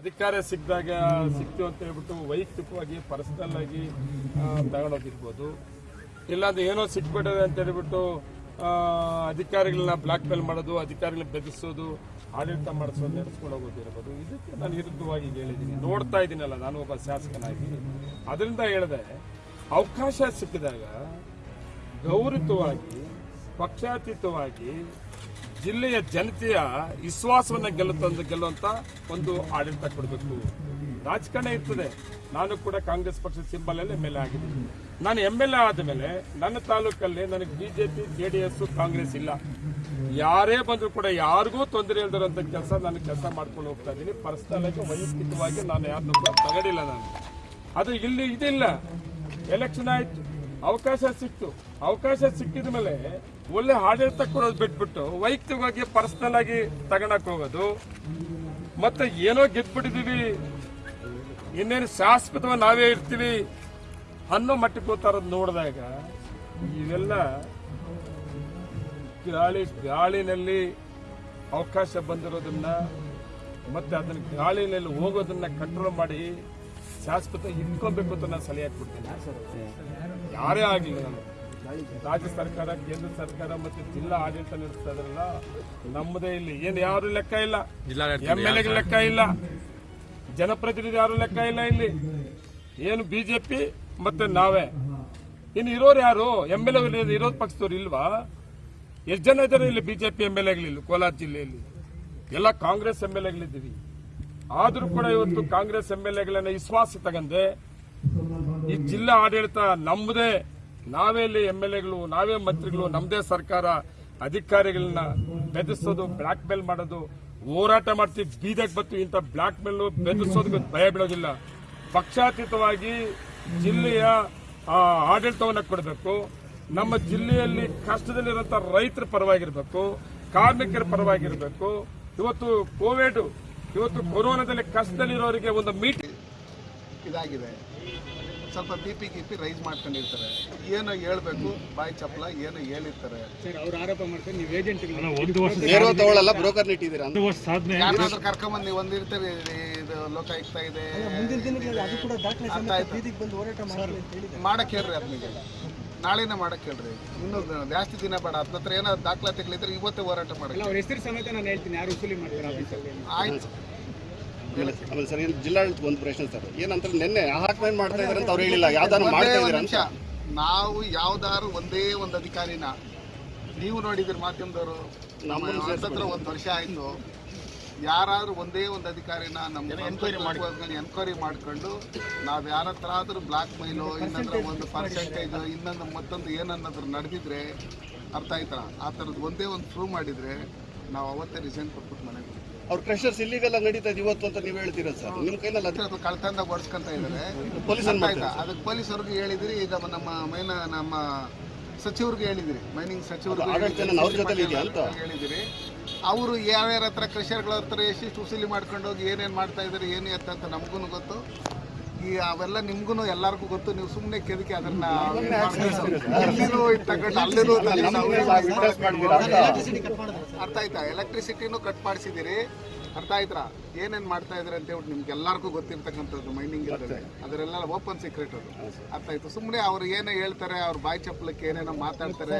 ಅಧಿಕಾರ ಸಿಕ್ಕಿದಾಗ ಸಿಕ್ತು ಅಂತ ಹೇಳ್ಬಿಟ್ಟು ವೈಯಕ್ತಿಕವಾಗಿ ಪರ್ಸನಲ್ ಆಗಿ ತಗೊಂಡೋಗಿರ್ಬೋದು. ಇಲ್ಲಾಂದ್ರೆ ಏನೋ ಸಿಕ್ಬಿಟ್ಟಿದೆ ಅಂತ ಹೇಳ್ಬಿಟ್ಟು ಅಧಿಕಾರಿಗಳನ್ನ ಬ್ಲಾಕ್ ಮೇಲ್ ಮಾಡೋದು, ಅಧಿಕಾರಿಗಳನ್ನ ಬೆದರಿಸೋದು, ಆಡಳಿತ ಮಾಡಿಸೋದು, ನಡೆಸ್ಕೊಂಡು ಹೋಗೋದಿರ್ಬೋದು. ಇದಕ್ಕೆ ನಾನು ವಿರುದ್ಧವಾಗಿ ಹೇಳಿದ್ದೀನಿ. ನೋಡ್ತಾ ಇದ್ದೀನಲ್ಲ, ನಾನು ಒಬ್ಬ ಶಾಸಕನಾಗಿ. ಅದರಿಂದ ಹೇಳಿದೆ, ಅವಕಾಶ ಸಿಕ್ಕಿದಾಗ ಗೌರವವಾಗಿ ಪಕ್ಷಾತೀತವಾಗಿ ಜಿಲ್ಲೆಯ ಜನತೆಯ ವಿಶ್ವಾಸವನ್ನ ಗೆಲ್ಲುತ್ತ ಗೆಲ್ಲುವಂತ ಒಂದು ಆಡಳಿತ ಕೊಡಬೇಕು. ರಾಜಕಾರಣ ಇರ್ತದೆ. ನಾನು ಕೂಡ ಕಾಂಗ್ರೆಸ್ ಪಕ್ಷದ ಸಿಂಬಲ್ ಅಲ್ಲಿ ಎಂ ಎಲ್ ಎ ಆಗಿದ್ದೀನಿ. ನಾನು ಎಂ ಎಲ್ ಎ ಆದಮೇಲೆ ನನ್ನ ತಾಲೂಕಲ್ಲಿ ನನಗೆ BJP J D S Congress ಇಲ್ಲ. ಯಾರೇ ಬಂದರೂ ಕೂಡ ಯಾರಿಗೂ ತೊಂದರೆ ಇಲ್ದಿರೋಂಥ ಕೆಲಸ ನಾನು ಕೆಲಸ ಮಾಡ್ಕೊಂಡು ಹೋಗ್ತಾ ಇದ್ದೀನಿ. ಪರ್ಸನಲ್ ಆಗಿ ವೈಯಕ್ತಿಕವಾಗಿ ನಾನು ಯಾರನ್ನೂ ತಗಡಿಲ್ಲ ನಾನು. ಅದು ಇಲ್ಲಿ ಇದಿಲ್ಲ. ಎಲೆಕ್ಷನ್ ಆಯ್ತು. ಅವಕಾಶ ಸಿಕ್ತು. ಅವಕಾಶ ಸಿಕ್ಕಿದ ಮೇಲೆ ಒಳ್ಳೆ ಆಡಳಿತ ಕೊಡೋದು ಬಿಟ್ಬಿಟ್ಟು ವೈಯಕ್ತಿಕವಾಗಿ ಪರ್ಸನಲ್ ಆಗಿ ತಗೊಳಕ್ ಹೋಗೋದು. ಮತ್ತೆ ಏನೋ ಗೆದ್ಬಿಟ್ಟಿದೀವಿ. ಇನ್ನೇನು ಶಾಶ್ವತವಾಗಿ ನಾವೇ ಇರ್ತೀವಿ ಅನ್ನೋ ಮಟ್ಟಕ್ಕೆ ಹೋಗ್ತಾ ನೋಡಿದಾಗ ಇವೆಲ್ಲ ಗಾಳಿ, ಗಾಳಿನಲ್ಲಿ ಅವಕಾಶ ಬಂದಿರೋದನ್ನ ಮತ್ತೆ ಅದನ್ನ ಗಾಳಿನಲ್ಲಿ ಹೋಗೋದನ್ನ ಕಂಟ್ರೋಲ್ ಮಾಡಿ ಶಾಶ್ವತ ಇಟ್ಕೊಬೇಕು ಅಂತ ನಾನು ಸಲಹೆ ಕೊಡ್ತೀನಿ ಯಾರೇ ಆಗಲಿ ನಾನು. ರಾಜ್ಯ ಸರ್ಕಾರ ಕೇಂದ್ರ ಸರ್ಕಾರ ಮತ್ತೆ ಜಿಲ್ಲಾ ಆಡಳಿತ ನಡೆಸ್ತಾ ಇದ್ರಲ್ಲ ನಮ್ಮದೇ ಇಲ್ಲಿ. ಏನು ಯಾರು ಲೆಕ್ಕ ಇಲ್ಲ. ಎಂ ಎಲ್ ಎಗೆ ಲೆಕ್ಕ ಇಲ್ಲ. ಜನಪ್ರತಿನಿಧಿ ಯಾರು ಲೆಕ್ಕ ಇಲ್ಲ ಇಲ್ಲಿ. ಏನು ಬಿಜೆಪಿ ಮತ್ತೆ ನಾವೇ? ಇನ್ನು ಇರೋರು ಯಾರು? ಎಂ ಎಲ್ ಎ ಇರೋದ್ ಪಕ್ಷದವ್ರು ಇಲ್ವಾ? ಎಷ್ಟು ಜನ ಇದ್ದಾರೆ ಇಲ್ಲಿ ಬಿಜೆಪಿ ಎಂ ಎಲ್ ಎಗಳಿಲ್ಲ ಕೋಲಾರ ಜಿಲ್ಲೆಯಲ್ಲಿ? ಎಲ್ಲ ಕಾಂಗ್ರೆಸ್ ಎಂ ಎಲ್ ಎಗಳಿದ್ದೀವಿ ಆದ್ರೂ ಕೂಡ ಇವತ್ತು ಕಾಂಗ್ರೆಸ್ ಎಂ ಎಲ್ ಎಗಳನ್ನ ವಿಶ್ವಾಸ ತಗಂದೆ, ಈ ಜಿಲ್ಲಾ ಆಡಳಿತ ನಮ್ಮದೇ ನಾವೇ ಇಲ್ಲಿ ಎಂ ಎಲ್ ಎಗಳು ನಾವೇ ಮಂತ್ರಿಗಳು ನಮ್ಮದೇ ಸರ್ಕಾರ ಅಧಿಕಾರಿಗಳನ್ನ ಬೆದರಿಸೋದು, ಬ್ಲಾಕ್ ಮೇಲ್ ಮಾಡೋದು, ಹೋರಾಟ ಮಾಡ್ತೀವಿ ಬೀದಕ್ಕೆ ಬತ್ತು ಇಂಥ ಬ್ಲಾಕ್ ಮೇಲ್ ಬೆದರಿಸೋದಕ್ಕೆ ಭಯ ಬೀಳೋದಿಲ್ಲ. ಪಕ್ಷಾತೀತವಾಗಿ ಜಿಲ್ಲೆಯ ಆಡಳಿತವನ್ನು ಕೊಡಬೇಕು, ನಮ್ಮ ಜಿಲ್ಲೆಯಲ್ಲಿ ಕಷ್ಟದಲ್ಲಿರುವಂತ ರೈತರ ಪರವಾಗಿರಬೇಕು, ಕಾರ್ಮಿಕರ ಪರವಾಗಿರಬೇಕು. ಇವತ್ತು ಕೋವಿಡ್ ಇವತ್ತು ಕೊರೋನಾದಲ್ಲಿ ಕಷ್ಟದಲ್ಲಿರೋರಿಗೆ ಒಂದು ಮೀಟ್ ಇದಾಗಿದೆ. ಸ್ವಲ್ಪ ಬಿ ಪಿ ಗಿಪಿ ರೈಸ್ ಮಾಡ್ಕೊಂಡಿರ್ತಾರೆ. ಏನೋ ಹೇಳ್ಬೇಕು ಬಾಯಿ ಚಪ್ಪಲ ಏನೋ ಹೇಳಿರ್ತಾರೆ. ಸರ್ ಅವ್ರು ಆರೋಪ ಮಾಡ್ತಾರೆ ನೀವು ಏಜೆಂಟ್ ಒಂದು ವರ್ಷ ನೇರವ ತಗೊಳ್ಳಲ್ಲ ಬ್ರೋಕರ್ ಇಟ್ಟಿದ್ದೀರಾ? ಒಂದು ವರ್ಷ ಸಾಧನೆ ಯಾರಾದ್ರೂ ಕರ್ಕೊಂಬಂದು ನೀವು ಒಂದಿರ್ತಾರೆ ಇದು ಲೋಕಾಯುಕ್ತ ಇದೆ. ಅಂತ ಹೇಳಿದ್ದಾರೆ. ಮಾಡಕ್ ಹೇಳ್ರಿ ಅದನಿಗೆ ನಾಳೆನೇ ಮಾಡಕ್ ಹೇಳ್ರಿ. ಇನ್ನೂ ಜಾಸ್ತಿ ದಿನ ಬೇಡ. ಅದ್ನ ಹತ್ರ ಏನೋ ದಾಖಲಾತಿಗಳಿದ್ರೆ ಇವತ್ತೇ ಹೋರಾಟ ಮಾಡಿ ಅವ್ರ ಹೆಸರು ಸಮೇತ ನಾನು ಹೇಳ್ತೀನಿ. ಯಾರು ವಸೂಲಿ ಮಾಡ್ತಾರೆ ಆಫೀಸಲ್ಲಿ ಆಯ್ತು. ಆಮೇಲೆ ಸರ್ ಏನು ಜಿಲ್ಲಾಡಳಿತ ಒಂದು ಪ್ರಶ್ನೆ ಸರ್. ಏನಂತ ನಿನ್ನೆ ಹಾಕ್ಮೇನ್ ಮಾಡ್ತಾ ಇದ್ರೆ ಅಂತ ಅವ್ರು ಹೇಳಿಲ್ಲ. ಯಾವ್ದಾರು ಒಂದೇ ಮಾಡ್ತಾ ಇದ್ದೀರಾ ಅಂತ? ನಾವು ಯಾವ್ದಾರು ಒಂದೇ ಒಂದು ಅಧಿಕಾರಿನ ನೀವು ನೋಡಿದಿರಿ ಮಾಧ್ಯಮದವರು ನಮ್ಮ ಹತ್ರ ಒಂದು ವರ್ಷ ಆಯ್ತು. ಯಾರಾದ್ರೂ ಒಂದೇ ಒಂದು ಅಧಿಕಾರಿನ ನಮ್ಮ ಎನ್ಕ್ವೈರಿ ಎನ್ಕ್ವೈರಿ ಮಾಡ್ಕೊಂಡು ನಾವ್ ಯಾರ ಹತ್ರ ಆದ್ರೂ ಬ್ಲಾಕ್ ಮೈಲು ಇನ್ನೊಂದ್ರ ಒಂದು ಪರ್ಸೆಂಟೇಜ್ ಇನ್ನೊಂದು ಮತ್ತೊಂದು ಏನನ್ನಾದ್ರು ನಡೆದಿದ್ರೆ ಅರ್ಥ ಆಯ್ತಾ? ಆ ಥರದ್ದು ಒಂದೇ ಒಂದು ಪ್ರೂವ್ ಮಾಡಿದ್ರೆ ನಾವು ಅವತ್ತೇ ರಿಸೈನ್ ಕೊಟ್ಬಿಟ್ಟು ಮನೆಗೆ. ಅವ್ರ ಕ್ರಷರ್ಸ್ ಇಲ್ಲಿಗೆಲ್ಲ ನಡೀತದೆ ಇದೆ ಇವತ್ತು ಅಂತ ನೀವು ಹೇಳ್ತೀರಾ ಸರ್? ನಿಮ್ಮ ಕೈನಲ್ಲಿ ಅದ್ರ ಅದು ಕಳ್ತಂದ ಓಡಿಸ್ಕೊಂತ ಇದ್ದಾರೆ ಪೊಲೀಸ್? ಅದಕ್ಕೆ ಪೊಲೀಸವ್ರಿಗೆ ಹೇಳಿದಿರಿ ಈಗ ನಮ್ಮ ಮೈನ ನಮ್ಮ ಸಚಿವರಿಗೆ ಹೇಳಿದಿರಿ. ಮೈನಿಂಗ್ ಅಂತ? ಹೇಳಿದಿರಿ. ಅವರು ಯಾರ್ಯಾರ ಹತ್ರ ಕೃಷಿಯರ್ಗಳ ಹತ್ರ ಎಷ್ಟಿಷ್ಟು ಉಸಿಲಿ ಮಾಡ್ಕೊಂಡು ಹೋಗಿ ಏನೇನು ಮಾಡ್ತಾ ಇದ್ದಾರೆ ಏನು ಎತ್ತ ಅಂತ ನಮಗೂ ಗೊತ್ತು ಈ ಅವೆಲ್ಲ ನಿಮ್ಗೂ ಎಲ್ಲರಿಗೂ ಗೊತ್ತು ನೀವು ಸುಮ್ಮನೆ ಕೆದಕಿ ಅದನ್ನ? ಅರ್ಥ ಆಯ್ತಾ ಎಲೆಕ್ಟ್ರಿಸಿಟಿನೂ ಕಟ್ ಮಾಡಿಸಿದಿರಿ ಅರ್ಥ ಆಯ್ತಾ ಏನೇನ್ ಮಾಡ್ತಾ ಇದಾರೆ ಅಂತ ಹೇಳ್ಬಿಟ್ಟು ನಿಮ್ಗೆ ಎಲ್ಲರಿಗೂ ಗೊತ್ತಿರ್ತಕ್ಕಂಥದ್ದು ಮೈನಿಂಗ್ ಇರ್ತದೆ ಅದರೆಲ್ಲ ಓಪನ್ ಸೀಕ್ರೆಟ್ ಅದು ಅರ್ಥ ಆಯ್ತು ಸುಮ್ಮನೆ ಅವ್ರು ಏನೇ ಹೇಳ್ತಾರೆ ಅವ್ರ ಬಾಯಿ ಚಪ್ಪಲಕ್ಕೆ ಏನೇನೋ ಮಾತಾಡ್ತಾರೆ